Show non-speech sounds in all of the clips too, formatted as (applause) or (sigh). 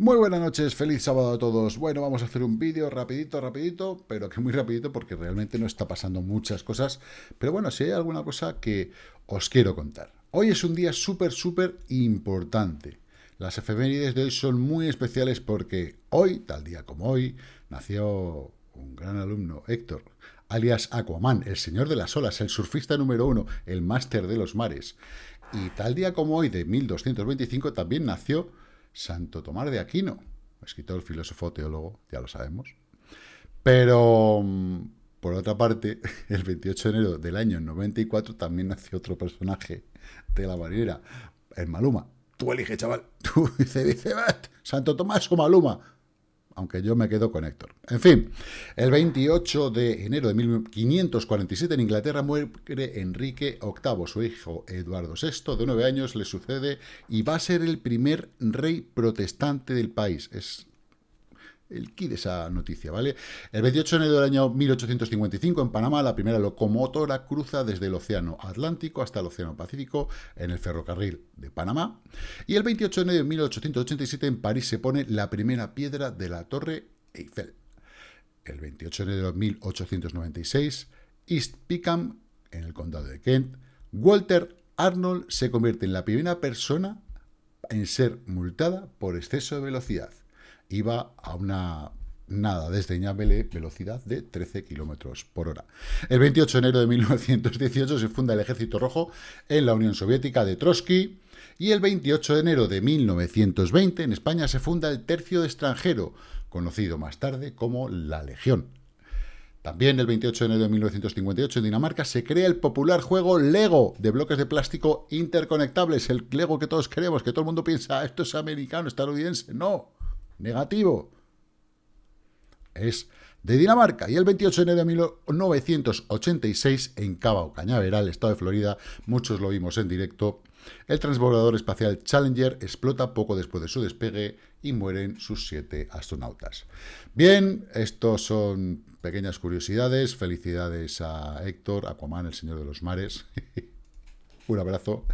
Muy buenas noches, feliz sábado a todos. Bueno, vamos a hacer un vídeo rapidito, rapidito, pero que muy rapidito porque realmente no está pasando muchas cosas. Pero bueno, si hay alguna cosa que os quiero contar. Hoy es un día súper, súper importante. Las efemérides de hoy son muy especiales porque hoy, tal día como hoy, nació un gran alumno, Héctor, alias Aquaman, el señor de las olas, el surfista número uno, el máster de los mares. Y tal día como hoy, de 1225, también nació Santo Tomás de Aquino, escritor, filósofo, teólogo, ya lo sabemos. Pero, mm, por otra parte, (laughs) el 28 de enero del año 94 también nació otro personaje de la marinera, el Maluma. Tú elige, chaval. (laughs) Tú dice, dice, Santo Tomás o Maluma aunque yo me quedo con Héctor. En fin, el 28 de enero de 1547 en Inglaterra muere Enrique VIII. Su hijo Eduardo VI, de nueve años, le sucede y va a ser el primer rey protestante del país. Es el key de esa noticia, ¿vale? El 28 de enero del año 1855, en Panamá, la primera locomotora cruza desde el Océano Atlántico hasta el Océano Pacífico en el ferrocarril de Panamá. Y el 28 de enero de 1887, en París, se pone la primera piedra de la Torre Eiffel. El 28 de enero de 1896, East Pickham, en el condado de Kent, Walter Arnold se convierte en la primera persona en ser multada por exceso de velocidad iba a una nada desdeñable velocidad de 13 kilómetros por hora. El 28 de enero de 1918 se funda el Ejército Rojo en la Unión Soviética de Trotsky y el 28 de enero de 1920 en España se funda el Tercio de Extranjero, conocido más tarde como la Legión. También el 28 de enero de 1958 en Dinamarca se crea el popular juego Lego de bloques de plástico interconectables, el Lego que todos queremos, que todo el mundo piensa, ah, esto es americano, estadounidense. No, negativo. Es de Dinamarca. Y el 28 de enero de 1986, en Cabo Cañaveral, estado de Florida, muchos lo vimos en directo, el transbordador espacial Challenger explota poco después de su despegue y mueren sus siete astronautas. Bien, estos son pequeñas curiosidades. Felicidades a Héctor, Aquaman, el señor de los mares. (laughs) Un abrazo.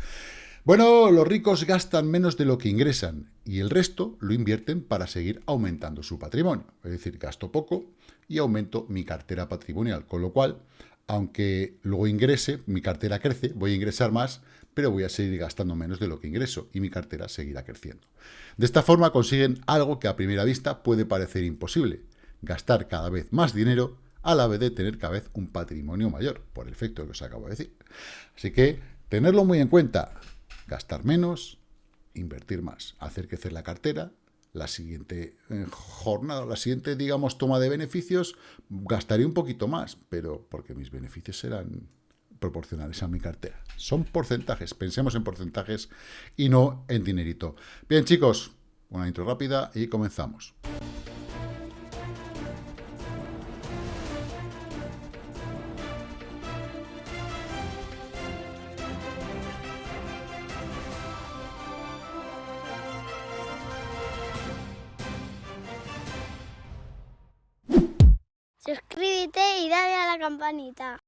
Bueno, los ricos gastan menos de lo que ingresan y el resto lo invierten para seguir aumentando su patrimonio. Es decir, gasto poco y aumento mi cartera patrimonial, con lo cual, aunque luego ingrese, mi cartera crece, voy a ingresar más, pero voy a seguir gastando menos de lo que ingreso y mi cartera seguirá creciendo. De esta forma consiguen algo que a primera vista puede parecer imposible, gastar cada vez más dinero a la vez de tener cada vez un patrimonio mayor, por el efecto que os acabo de decir. Así que, tenerlo muy en cuenta, gastar menos, invertir más, hacer crecer la cartera, la siguiente eh, jornada, la siguiente, digamos, toma de beneficios, gastaré un poquito más, pero porque mis beneficios serán proporcionales a mi cartera. Son porcentajes, pensemos en porcentajes y no en dinerito. Bien, chicos, una intro rápida y comenzamos. Campanita.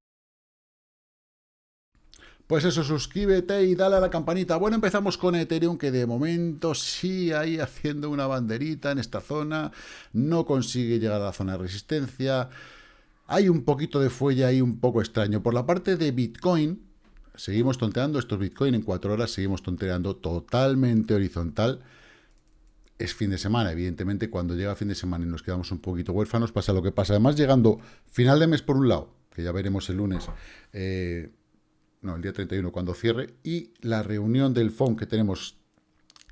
Pues eso, suscríbete y dale a la campanita. Bueno, empezamos con Ethereum, que de momento sí ahí haciendo una banderita en esta zona. No consigue llegar a la zona de resistencia. Hay un poquito de fuelle ahí un poco extraño. Por la parte de Bitcoin, seguimos tonteando. Estos Bitcoin en cuatro horas seguimos tonteando totalmente horizontal es fin de semana. Evidentemente, cuando llega fin de semana y nos quedamos un poquito huérfanos, pasa lo que pasa. Además, llegando final de mes por un lado, que ya veremos el lunes, eh, no, el día 31 cuando cierre, y la reunión del FON que tenemos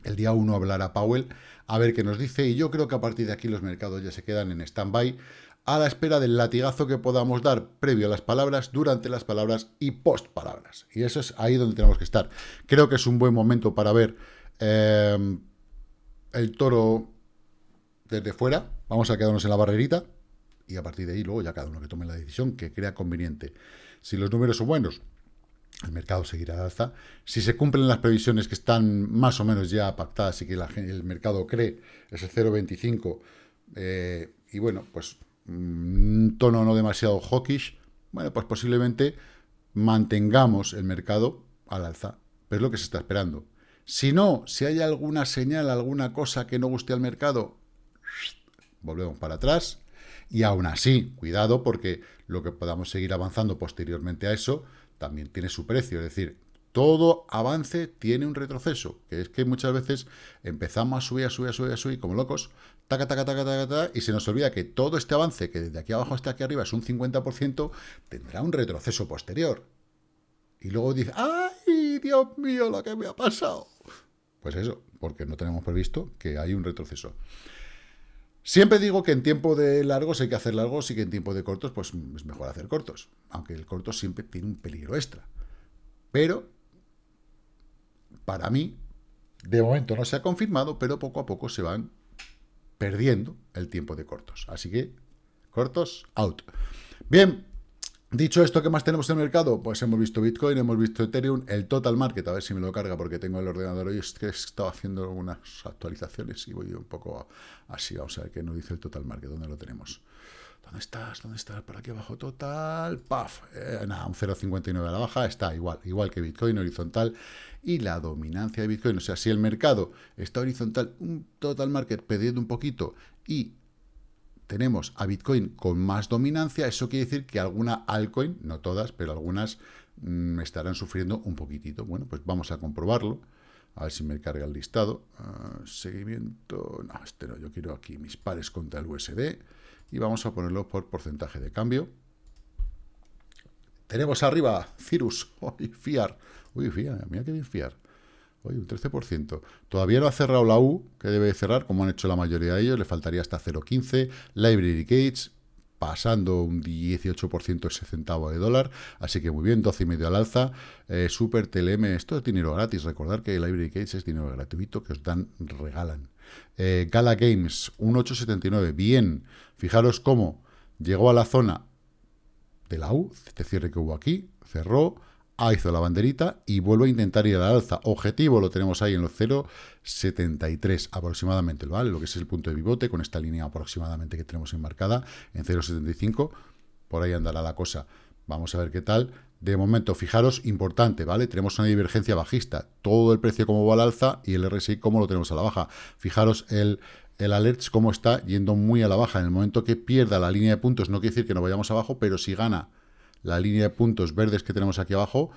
el día 1 hablará Powell, a ver qué nos dice, y yo creo que a partir de aquí los mercados ya se quedan en stand-by, a la espera del latigazo que podamos dar previo a las palabras, durante las palabras y post palabras. Y eso es ahí donde tenemos que estar. Creo que es un buen momento para ver... Eh, el toro desde fuera, vamos a quedarnos en la barrerita y a partir de ahí luego ya cada uno que tome la decisión que crea conveniente. Si los números son buenos, el mercado seguirá al alza. Si se cumplen las previsiones que están más o menos ya pactadas y que el mercado cree ese 0,25 eh, y bueno, pues un tono no demasiado hawkish, bueno, pues posiblemente mantengamos el mercado al alza. Pero es lo que se está esperando. Si no, si hay alguna señal, alguna cosa que no guste al mercado, volvemos para atrás. Y aún así, cuidado, porque lo que podamos seguir avanzando posteriormente a eso también tiene su precio. Es decir, todo avance tiene un retroceso, que es que muchas veces empezamos a subir, a subir, a subir, a subir como locos, taca, taca, taca, taca, taca, y se nos olvida que todo este avance, que desde aquí abajo hasta aquí arriba es un 50%, tendrá un retroceso posterior. Y luego dice, ¡ay, Dios mío, lo que me ha pasado! Pues eso, porque no tenemos previsto que hay un retroceso. Siempre digo que en tiempo de largos hay que hacer largos y que en tiempo de cortos pues es mejor hacer cortos. Aunque el corto siempre tiene un peligro extra. Pero, para mí, de momento no se ha confirmado, pero poco a poco se van perdiendo el tiempo de cortos. Así que, cortos, out. Bien, Dicho esto, ¿qué más tenemos en el mercado? Pues hemos visto Bitcoin, hemos visto Ethereum, el Total Market, a ver si me lo carga porque tengo el ordenador hoy, es que he estado haciendo algunas actualizaciones y voy un poco así, vamos a ver qué nos dice el Total Market, ¿dónde lo tenemos? ¿Dónde estás? ¿Dónde estás? Por aquí abajo total, ¡paf! Eh, nada, un 0,59 a la baja, está igual, igual que Bitcoin, horizontal, y la dominancia de Bitcoin, o sea, si el mercado está horizontal, un Total Market perdiendo un poquito y tenemos a Bitcoin con más dominancia, eso quiere decir que alguna altcoin, no todas, pero algunas mm, estarán sufriendo un poquitito. Bueno, pues vamos a comprobarlo. A ver si me carga el listado. Ah, seguimiento... No, este no. Yo quiero aquí mis pares contra el USD. Y vamos a ponerlo por porcentaje de cambio. Tenemos arriba Cirrus. (laughs) Uy, Fiar. Uy, Fiar. Mira qué bien Fiar. Un 13%. Todavía no ha cerrado la U, que debe cerrar, como han hecho la mayoría de ellos. Le faltaría hasta 0,15. Library Gates, pasando un 18% ese centavo de dólar. Así que muy bien, 12,5 al alza. Eh, Super TLM, esto es dinero gratis. Recordar que Library Gates es dinero gratuito que os dan, regalan. Eh, Gala Games, 1,879. Bien, fijaros cómo llegó a la zona de la U, este cierre que hubo aquí, cerró, Hizo la banderita y vuelve a intentar ir a la alza. Objetivo lo tenemos ahí en los 0,73 aproximadamente, ¿vale? Lo que es el punto de pivote con esta línea aproximadamente que tenemos enmarcada en 0,75. Por ahí andará la cosa. Vamos a ver qué tal. De momento, fijaros, importante, ¿vale? Tenemos una divergencia bajista. Todo el precio como va al alza y el RSI como lo tenemos a la baja. Fijaros el, el alerts cómo está yendo muy a la baja. En el momento que pierda la línea de puntos, no quiere decir que no vayamos abajo, pero si gana la línea de puntos verdes que tenemos aquí abajo,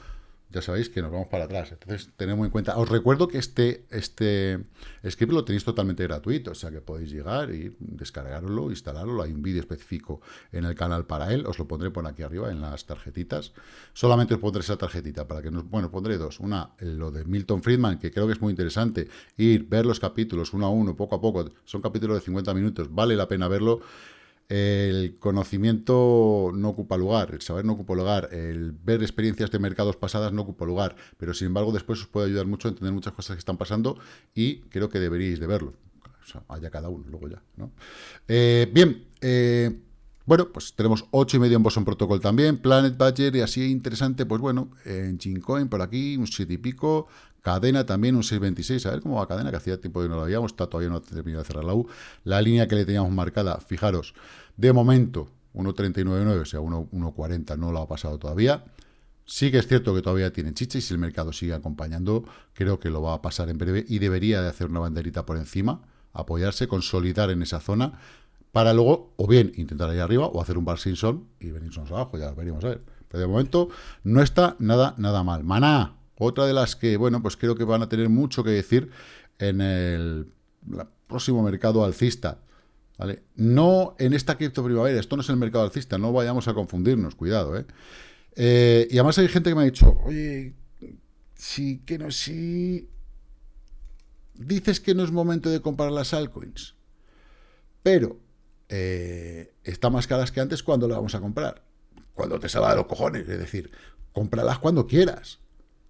ya sabéis que nos vamos para atrás. Entonces, tenemos en cuenta. Os recuerdo que este, este script lo tenéis totalmente gratuito, o sea que podéis llegar y descargarlo, instalarlo. Hay un vídeo específico en el canal para él. Os lo pondré por aquí arriba en las tarjetitas. Solamente os pondré esa tarjetita para que nos. Bueno, pondré dos. Una, lo de Milton Friedman, que creo que es muy interesante. Ir, ver los capítulos uno a uno, poco a poco. Son capítulos de 50 minutos. Vale la pena verlo el conocimiento no ocupa lugar, el saber no ocupa lugar, el ver experiencias de mercados pasadas no ocupa lugar, pero sin embargo después os puede ayudar mucho a entender muchas cosas que están pasando y creo que deberíais de verlo. O sea, haya cada uno, luego ya, ¿no? Eh, bien, eh, bueno, pues tenemos 8,5 en Boson Protocol también, Planet Badger y así interesante, pues bueno, en Gincoin por aquí, un 7 y pico, Cadena también un 6.26, a ver cómo va Cadena, que hacía tiempo que no lo habíamos, está todavía no ha terminado de cerrar la U. La línea que le teníamos marcada, fijaros, de momento 1.39.9, o sea, 1.40 no lo ha pasado todavía. Sí que es cierto que todavía tiene chicha y si el mercado sigue acompañando, creo que lo va a pasar en breve y debería de hacer una banderita por encima, apoyarse, consolidar en esa zona, para luego o bien intentar ir arriba o hacer un bar Simpson y venirnos abajo, ya veremos a ver. Pero de momento no está nada, nada mal. Maná, otra de las que, bueno, pues creo que van a tener mucho que decir en el próximo mercado alcista. ¿vale? No en esta cripto primavera, esto no es el mercado alcista, no vayamos a confundirnos, cuidado, ¿eh? ¿eh? y además hay gente que me ha dicho, oye, sí, que no, sí... Dices que no es momento de comprar las altcoins, pero eh, está más caras que antes, ¿cuándo la vamos a comprar? Cuando te salga de los cojones, es decir, cómpralas cuando quieras.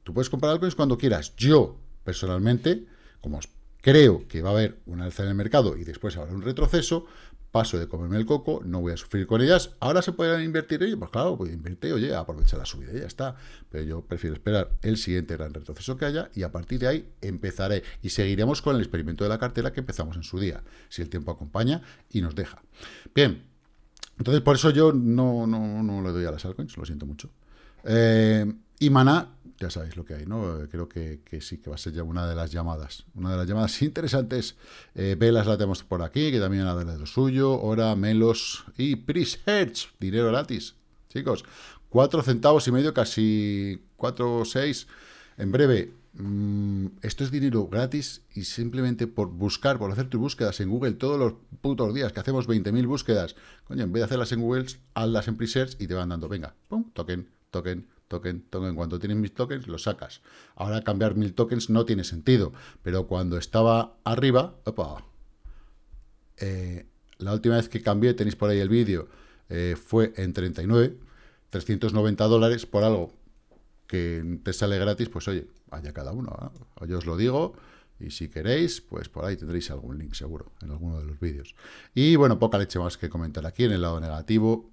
Tú puedes comprar altcoins cuando quieras. Yo, personalmente, como creo que va a haber un alza en el mercado y después habrá un retroceso, paso de comerme el coco, no voy a sufrir con ellas. Ahora se pueden invertir ellos, pues claro, pues invertir, oye, aprovecha la subida y ya está. Pero yo prefiero esperar el siguiente gran retroceso que haya y a partir de ahí empezaré y seguiremos con el experimento de la cartera que empezamos en su día, si el tiempo acompaña y nos deja. Bien, entonces por eso yo no, no, no le doy a las altcoins, lo siento mucho. Eh, y Maná, ya sabéis lo que hay, ¿no? Creo que, sí, que va a ser ya una de las llamadas. Una de las llamadas (laughs) interesantes. Eh, Velas la tenemos por aquí, que también ha de lo suyo. Hora, Melos y Pris Hertz. Dinero gratis. Chicos, cuatro centavos y medio, casi cuatro o seis. En breve, mm, esto es dinero gratis y simplemente por buscar, por hacer tus búsquedas en Google todos los putos días, que hacemos 20.000 búsquedas, coño, en vez de hacerlas en Google, hazlas en Presearch y te van dando, venga, pum, token, token, token, token. Cuando tienes mil tokens, los sacas. Ahora cambiar mil tokens no tiene sentido, pero cuando estaba arriba, eh, la última vez que cambié, tenéis por ahí el vídeo, eh, fue en 39, 390 dólares por algo que te sale gratis, pues oye, vaya cada uno. Yo os lo digo, y si queréis, pues por ahí tendréis algún link seguro en alguno de los vídeos. Y bueno, poca leche más que comentar aquí en el lado negativo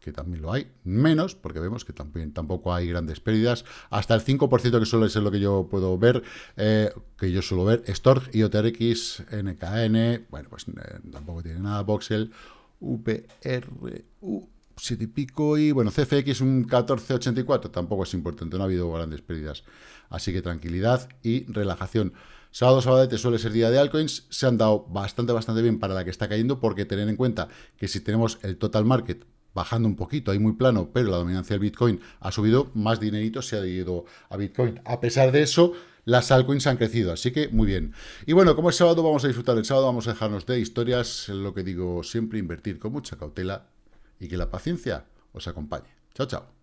que también lo hay, menos, porque vemos que también tampoco hay grandes pérdidas, hasta el 5% que suele ser lo que yo puedo ver, eh, que yo suelo ver, Storg, IOTRX, NKN, bueno, pues eh, tampoco tiene nada, Voxel, UPRU, 7 y pico, y bueno, CFX un 1484, tampoco es importante, no ha habido grandes pérdidas, así que tranquilidad y relajación. Sábado, sábado suele ser día de altcoins, se han dado bastante, bastante bien para la que está cayendo, porque tener en cuenta que si tenemos el total market bajando un poquito, ahí muy plano, pero la dominancia del Bitcoin ha subido, más dinerito se ha ido a Bitcoin. A pesar de eso, las altcoins han crecido, así que muy bien. Y bueno, como es sábado, vamos a disfrutar el sábado, vamos a dejarnos de historias, lo que digo siempre, invertir con mucha cautela y que la paciencia os acompañe. Chao, chao.